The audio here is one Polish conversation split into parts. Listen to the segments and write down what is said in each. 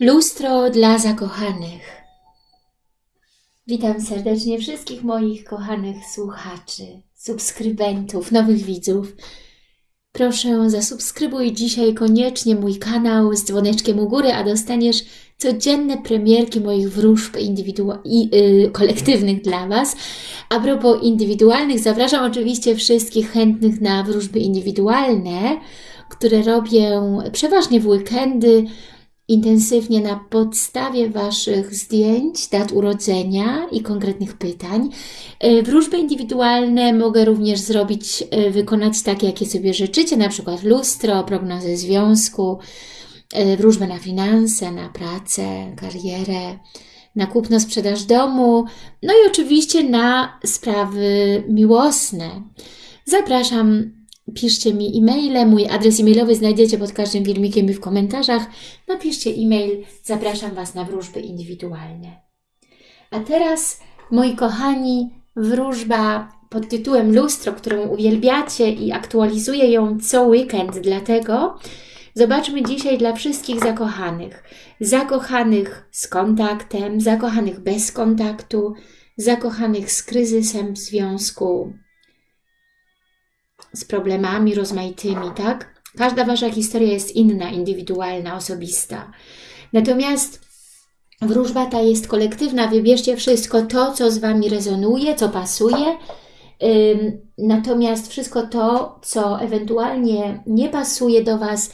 Lustro dla zakochanych. Witam serdecznie wszystkich moich kochanych słuchaczy, subskrybentów, nowych widzów. Proszę zasubskrybuj dzisiaj koniecznie mój kanał z dzwoneczkiem u góry, a dostaniesz codzienne premierki moich wróżb i, yy, kolektywnych dla Was. A propos indywidualnych, zapraszam oczywiście wszystkich chętnych na wróżby indywidualne, które robię przeważnie w weekendy, intensywnie na podstawie Waszych zdjęć, dat urodzenia i konkretnych pytań. E, wróżby indywidualne mogę również zrobić, e, wykonać takie, jakie sobie życzycie, na przykład lustro, prognozę związku, e, wróżbę na finanse, na pracę, karierę, na kupno, sprzedaż domu, no i oczywiście na sprawy miłosne. Zapraszam piszcie mi e-maile. Mój adres e-mailowy znajdziecie pod każdym filmikiem i w komentarzach. Napiszcie e-mail. Zapraszam Was na wróżby indywidualne. A teraz, moi kochani, wróżba pod tytułem Lustro, którą uwielbiacie i aktualizuję ją co weekend, dlatego zobaczmy dzisiaj dla wszystkich zakochanych. Zakochanych z kontaktem, zakochanych bez kontaktu, zakochanych z kryzysem w związku, z problemami rozmaitymi, tak? Każda Wasza historia jest inna, indywidualna, osobista. Natomiast wróżba ta jest kolektywna. Wybierzcie wszystko to, co z Wami rezonuje, co pasuje. Natomiast wszystko to, co ewentualnie nie pasuje do Was,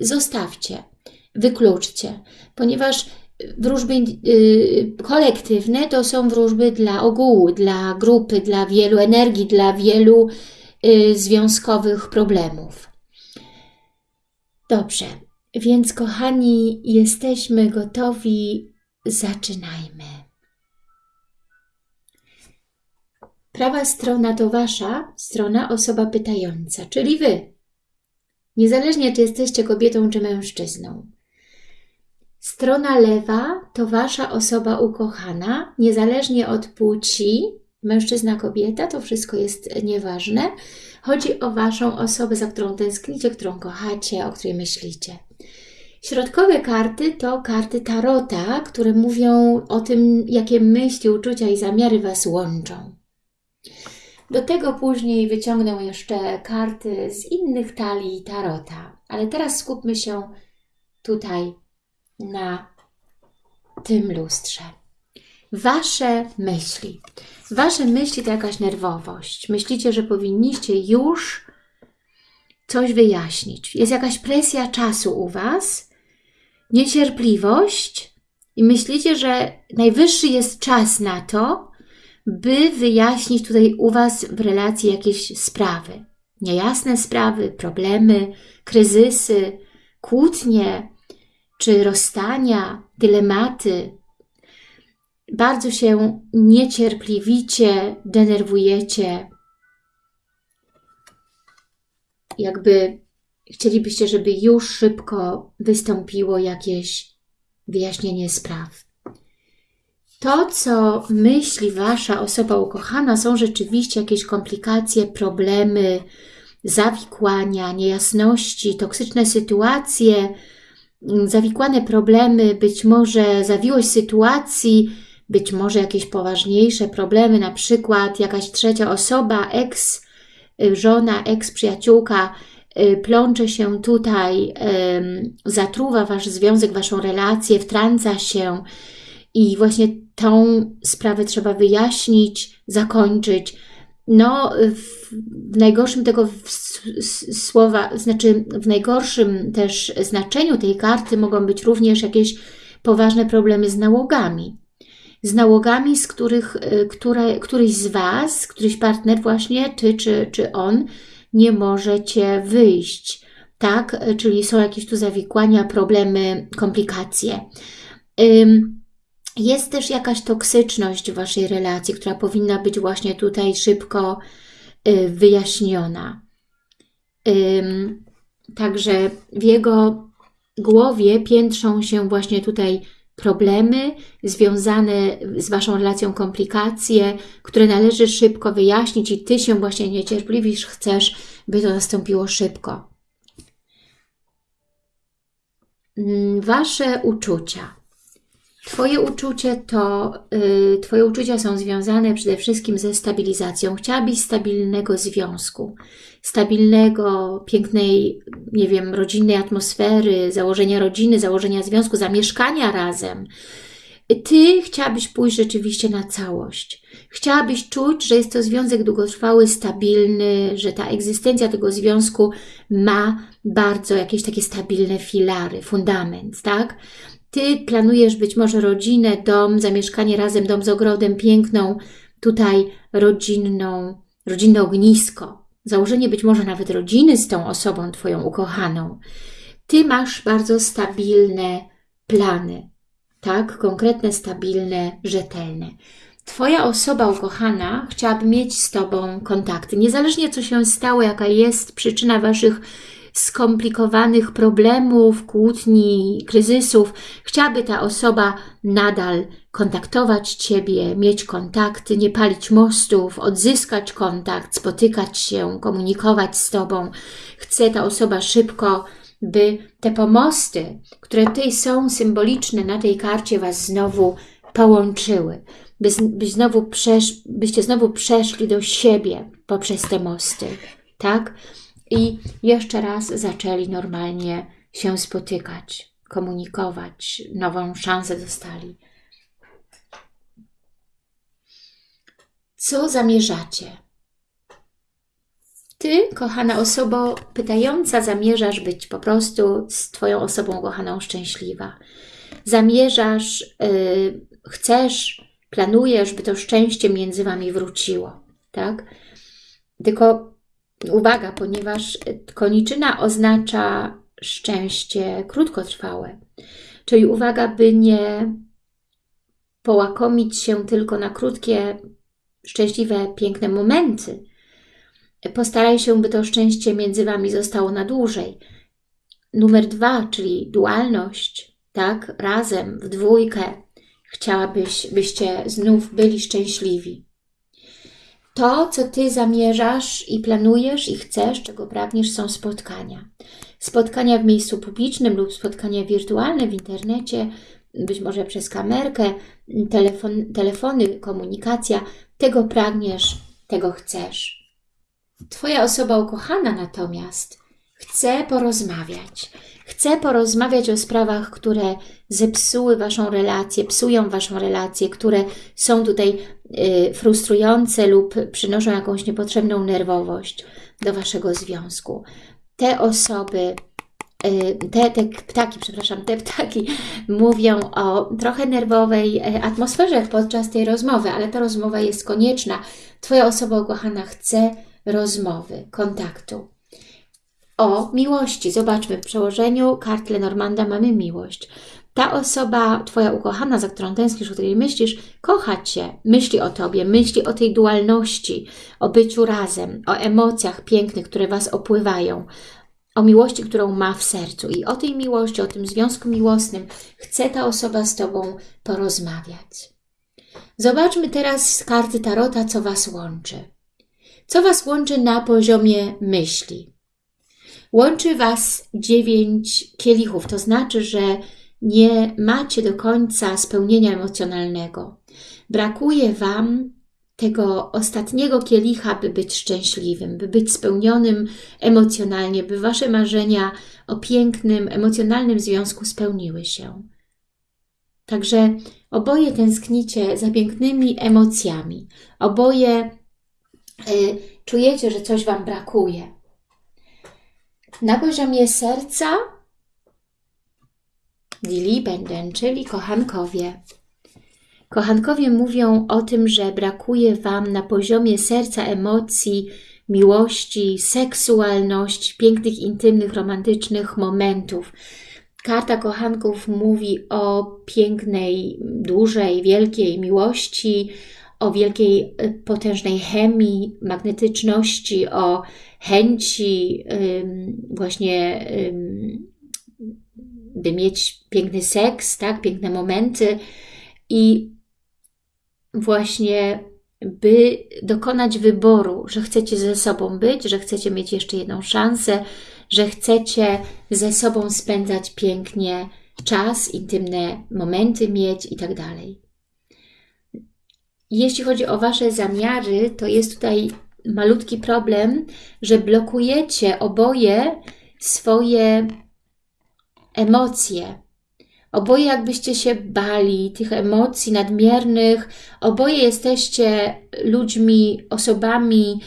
zostawcie, wykluczcie, ponieważ wróżby y, kolektywne to są wróżby dla ogółu, dla grupy, dla wielu energii, dla wielu związkowych problemów. Dobrze, więc kochani, jesteśmy gotowi, zaczynajmy. Prawa strona to Wasza strona osoba pytająca, czyli Wy. Niezależnie, czy jesteście kobietą, czy mężczyzną. Strona lewa to Wasza osoba ukochana, niezależnie od płci, mężczyzna, kobieta, to wszystko jest nieważne. Chodzi o Waszą osobę, za którą tęsknicie, którą kochacie, o której myślicie. Środkowe karty to karty Tarota, które mówią o tym, jakie myśli, uczucia i zamiary Was łączą. Do tego później wyciągnę jeszcze karty z innych talii Tarota, ale teraz skupmy się tutaj na tym lustrze. Wasze myśli. Wasze myśli to jakaś nerwowość. Myślicie, że powinniście już coś wyjaśnić. Jest jakaś presja czasu u Was, niecierpliwość i myślicie, że najwyższy jest czas na to, by wyjaśnić tutaj u Was w relacji jakieś sprawy. Niejasne sprawy, problemy, kryzysy, kłótnie, czy rozstania, dylematy, bardzo się niecierpliwicie denerwujecie, jakby chcielibyście, żeby już szybko wystąpiło jakieś wyjaśnienie spraw. To, co myśli Wasza osoba ukochana, są rzeczywiście jakieś komplikacje, problemy, zawikłania, niejasności, toksyczne sytuacje, zawikłane problemy, być może zawiłość sytuacji, być może jakieś poważniejsze problemy, na przykład jakaś trzecia osoba, ex y, żona, ex przyjaciółka y, plącze się tutaj, zatruwa Wasz związek, Waszą relację, wtrąca się i właśnie tą sprawę trzeba wyjaśnić, zakończyć. No, w, w najgorszym tego słowa, znaczy w najgorszym też znaczeniu tej karty mogą być również jakieś poważne problemy z nałogami z nałogami, z których y, które, któryś z Was, któryś partner właśnie, Ty czy, czy on, nie możecie wyjść. Tak? Czyli są jakieś tu zawikłania, problemy, komplikacje. Jest też jakaś toksyczność w Waszej relacji, która powinna być właśnie tutaj szybko y, wyjaśniona. Także w jego głowie piętrzą się właśnie tutaj problemy związane z Waszą relacją, komplikacje, które należy szybko wyjaśnić i Ty się właśnie niecierpliwisz, chcesz, by to nastąpiło szybko. mm, Wasze uczucia. Twoje uczucie to, y, Twoje uczucia są związane przede wszystkim ze stabilizacją. Chciałabyś stabilnego związku, stabilnego, pięknej, nie wiem, rodzinnej atmosfery, założenia rodziny, założenia związku, zamieszkania razem. Ty chciałabyś pójść rzeczywiście na całość. Chciałabyś czuć, że jest to związek długotrwały, stabilny, że ta egzystencja tego związku ma bardzo jakieś takie stabilne filary, fundament, tak? Ty planujesz być może rodzinę, dom, zamieszkanie razem, dom z ogrodem, piękną, tutaj rodzinną, rodzinne ognisko. Założenie być może nawet rodziny z tą osobą Twoją ukochaną. Ty masz bardzo stabilne plany, tak? Konkretne, stabilne, rzetelne. Twoja osoba ukochana chciałaby mieć z Tobą kontakty. Niezależnie co się stało, jaka jest przyczyna Waszych skomplikowanych problemów, kłótni, kryzysów, chciałaby ta osoba nadal kontaktować Ciebie, mieć kontakty, nie palić mostów, odzyskać kontakt, spotykać się, komunikować z Tobą. Chce ta osoba szybko, by te pomosty, które tutaj są symboliczne na tej karcie, Was znowu połączyły, by, by znowu przesz, byście znowu przeszli do siebie poprzez te mosty, tak? I jeszcze raz zaczęli normalnie się spotykać, komunikować, nową szansę dostali. Co zamierzacie? Ty, kochana osoba pytająca, zamierzasz być po prostu z Twoją osobą kochaną szczęśliwa. Zamierzasz, yy, chcesz, planujesz, by to szczęście między Wami wróciło, tak? Tylko Uwaga, ponieważ koniczyna oznacza szczęście krótkotrwałe. Czyli uwaga, by nie połakomić się tylko na krótkie, szczęśliwe, piękne momenty. Postaraj się, by to szczęście między Wami zostało na dłużej. Numer dwa, czyli dualność, tak, razem, w dwójkę. Chciałabyś, byście znów byli szczęśliwi to, co Ty zamierzasz i planujesz i chcesz, czego pragniesz, są spotkania. Spotkania w miejscu publicznym lub spotkania wirtualne w internecie, być może przez kamerkę, telefon, telefony, komunikacja. Tego pragniesz, tego chcesz. Twoja osoba ukochana natomiast chce porozmawiać. Chce porozmawiać o sprawach, które zepsuły Waszą relację, psują Waszą relację, które są tutaj y, frustrujące lub przynoszą jakąś niepotrzebną nerwowość do Waszego związku. Te osoby, y, te, te ptaki, przepraszam, te ptaki mówią o trochę nerwowej y, atmosferze podczas tej rozmowy, ale ta rozmowa jest konieczna. Twoja osoba ukochana chce rozmowy, kontaktu o miłości. Zobaczmy, w przełożeniu kart Lenormanda mamy miłość. Ta osoba, Twoja ukochana, za którą tęsknisz, o której myślisz, kocha Cię, myśli o Tobie, myśli o tej dualności, o byciu razem, o emocjach pięknych, które Was opływają, o miłości, którą ma w sercu. I o tej miłości, o tym związku miłosnym chce ta osoba z Tobą porozmawiać. Zobaczmy teraz z karty Tarota, co Was łączy. Co Was łączy na poziomie myśli. Łączy Was dziewięć kielichów, to znaczy, że nie macie do końca spełnienia emocjonalnego. Brakuje Wam tego ostatniego kielicha, by być szczęśliwym, by być spełnionym emocjonalnie, by Wasze marzenia o pięknym, emocjonalnym związku spełniły się. Także oboje tęsknicie za pięknymi emocjami. Oboje y, czujecie, że coś Wam brakuje. Na poziomie serca Dili będę, czyli kochankowie. Kochankowie mówią o tym, że brakuje Wam na poziomie serca emocji, miłości, seksualności, pięknych, intymnych, romantycznych momentów. Karta kochanków mówi o pięknej, dużej, wielkiej miłości, o wielkiej, y, potężnej chemii, magnetyczności, o chęci właśnie by mieć piękny seks, tak, piękne momenty i właśnie by dokonać wyboru, że chcecie ze sobą być, że chcecie mieć jeszcze jedną szansę, że chcecie ze sobą spędzać pięknie czas, intymne momenty mieć i tak dalej. Jeśli chodzi o Wasze zamiary, to jest tutaj malutki problem, że blokujecie oboje swoje emocje. Oboje jakbyście się bali tych emocji nadmiernych, oboje jesteście ludźmi, osobami,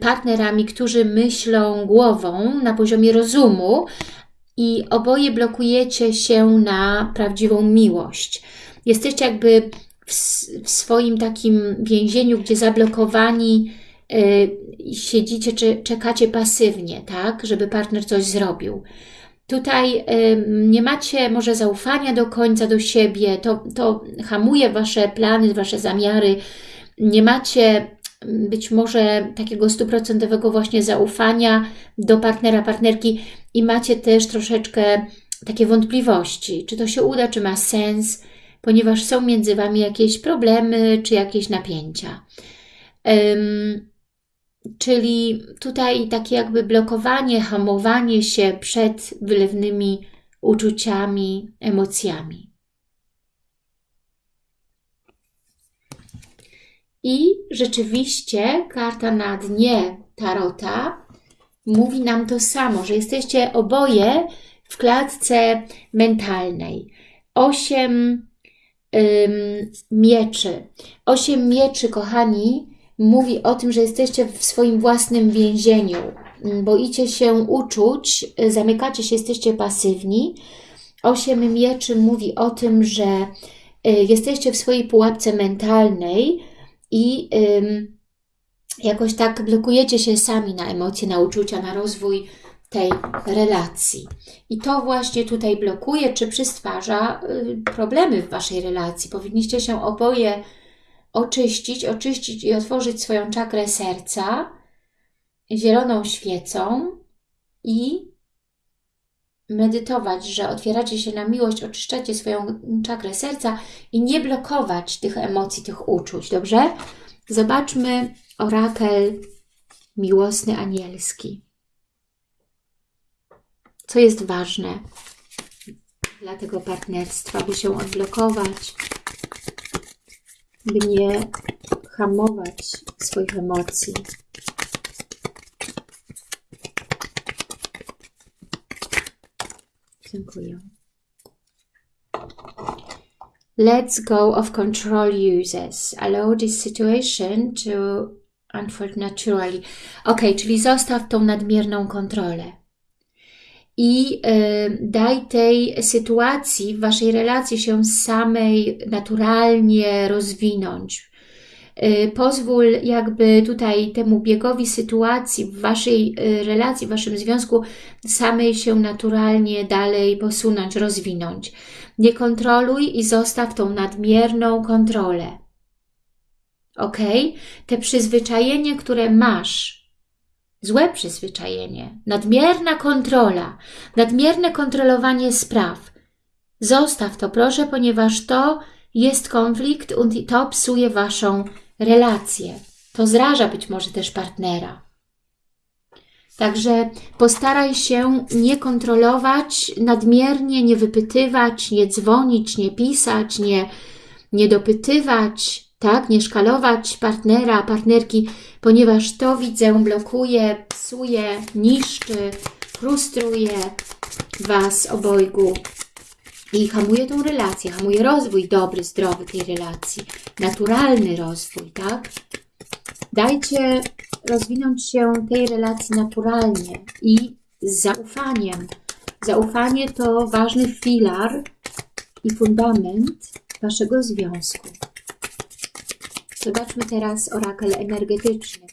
partnerami, którzy myślą głową na poziomie rozumu i oboje blokujecie się na prawdziwą miłość. Jesteście jakby w, swoim takim więzieniu, gdzie zablokowani yy, siedzicie, czy czekacie pasywnie, tak, żeby partner coś zrobił. Tutaj yy, nie macie może zaufania do końca do siebie, to, to hamuje Wasze plany, Wasze zamiary, nie macie być może takiego stuprocentowego właśnie zaufania do partnera, partnerki i macie też troszeczkę takie wątpliwości, czy to się uda, czy ma sens, ponieważ są między Wami jakieś problemy, czy jakieś napięcia. Um, czyli tutaj takie jakby blokowanie, hamowanie się przed wylewnymi uczuciami, emocjami. I rzeczywiście karta na dnie tarota mówi nam to samo, że jesteście oboje w klatce mentalnej. Osiem mieczy. Osiem mieczy, kochani, mówi o tym, że jesteście w swoim własnym więzieniu. Boicie się uczuć, zamykacie się, jesteście pasywni. Osiem mieczy mówi o tym, że y, jesteście w swojej pułapce mentalnej, i jakoś tak blokujecie się sami na emocje, na uczucia, na rozwój tej relacji. I to właśnie tutaj blokuje, czy przystwarza y, problemy w Waszej relacji. Powinniście się oboje oczyścić, oczyścić i otworzyć swoją czakrę serca zieloną świecą i medytować, że otwieracie się na miłość, oczyszczacie swoją czakrę serca i nie blokować tych emocji, tych uczuć, dobrze? Zobaczmy orakel miłosny anielski. Co jest ważne dla tego partnerstwa, by się odblokować, by nie hamować swoich emocji. Dziękuję. Let's go of control users. Allow this situation to unfold naturally. Ok, czyli zostaw tą nadmierną kontrolę. I y, daj tej sytuacji Waszej relacji się samej naturalnie rozwinąć. Y, pozwól jakby tutaj temu biegowi sytuacji w Waszej y, relacji, w Waszym związku samej się naturalnie dalej posunąć, rozwinąć. Nie kontroluj i zostaw tą nadmierną kontrolę. Ok? Te przyzwyczajenie, które masz, złe przyzwyczajenie, nadmierna kontrola, nadmierne kontrolowanie spraw, zostaw to proszę, ponieważ to jest konflikt i to psuje Waszą relacje. To zraża być może też partnera. Także postaraj się nie kontrolować nadmiernie, nie wypytywać, nie dzwonić, nie pisać, nie, nie dopytywać, tak, nie szkalować partnera, partnerki, ponieważ to widzę blokuje, psuje, niszczy, frustruje Was obojgu i hamuje tą relację, hamuje rozwój dobry, zdrowy tej relacji, naturalny rozwój, tak? Dajcie rozwinąć się tej relacji naturalnie i z zaufaniem. Zaufanie to ważny filar i fundament Waszego związku. Zobaczmy teraz orakel energetyczny.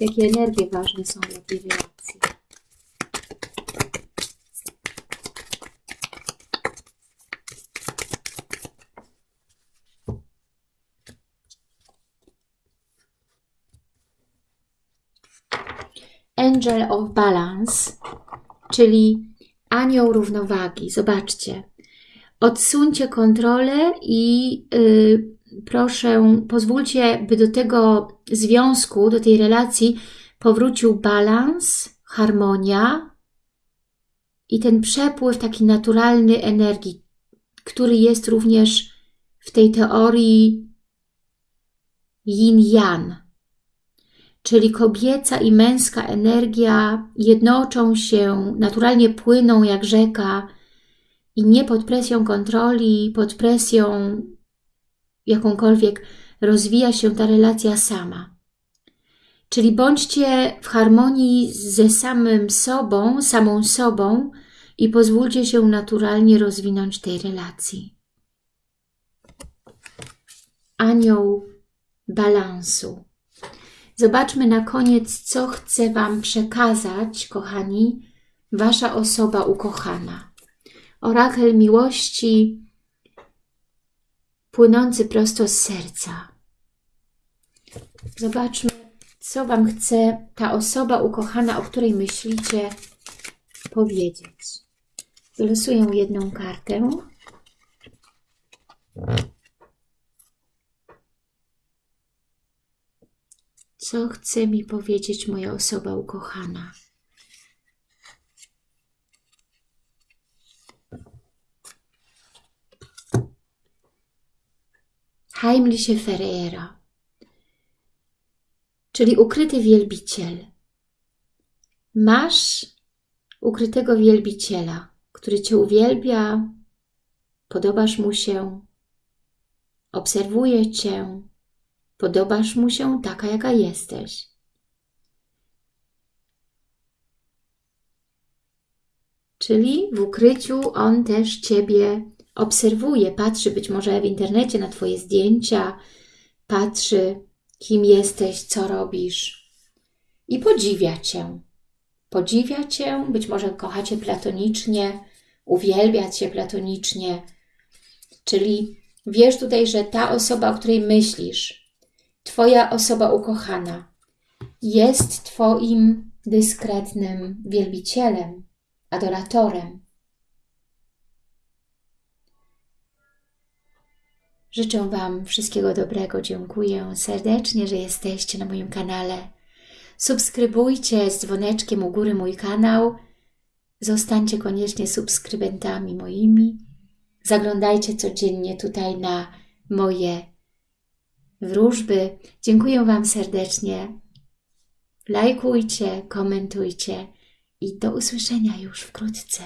Jakie energie ważne są dla tej relacji. Angel of Balance, czyli anioł równowagi. Zobaczcie. Odsuńcie kontrolę i yy, proszę, pozwólcie, by do tego związku, do tej relacji powrócił balans, harmonia i ten przepływ taki naturalny energii, który jest również w tej teorii yin-yang, czyli kobieca i męska energia jednoczą się, naturalnie płyną jak rzeka i nie pod presją kontroli, pod presją jakąkolwiek rozwija się ta relacja sama. Czyli bądźcie w harmonii ze samym sobą, samą sobą i pozwólcie się naturalnie rozwinąć tej relacji. Anioł balansu. Zobaczmy na koniec, co chce Wam przekazać, kochani, Wasza osoba ukochana. Orakel miłości płynący prosto z serca. Zobaczmy, co Wam chce ta osoba ukochana, o której myślicie, powiedzieć. Wylosuję jedną kartę. Co chce mi powiedzieć moja osoba ukochana? Heimliche Ferreira, czyli ukryty wielbiciel. Masz ukrytego wielbiciela, który Cię uwielbia, podobasz mu się, obserwuje Cię, podobasz mu się taka, jaka jesteś. Czyli w ukryciu on też Ciebie obserwuje, patrzy być może w internecie na Twoje zdjęcia, patrzy, kim jesteś, co robisz i podziwia Cię. Podziwia Cię, być może kocha Cię platonicznie, uwielbia Cię platonicznie, czyli wiesz tutaj, że ta osoba, o której myślisz, Twoja osoba ukochana, jest Twoim dyskretnym wielbicielem, adoratorem. Życzę Wam wszystkiego dobrego. Dziękuję serdecznie, że jesteście na moim kanale. Subskrybujcie z dzwoneczkiem u góry mój kanał. Zostańcie koniecznie subskrybentami moimi. Zaglądajcie codziennie tutaj na moje wróżby. Dziękuję Wam serdecznie. Lajkujcie, komentujcie i do usłyszenia już wkrótce.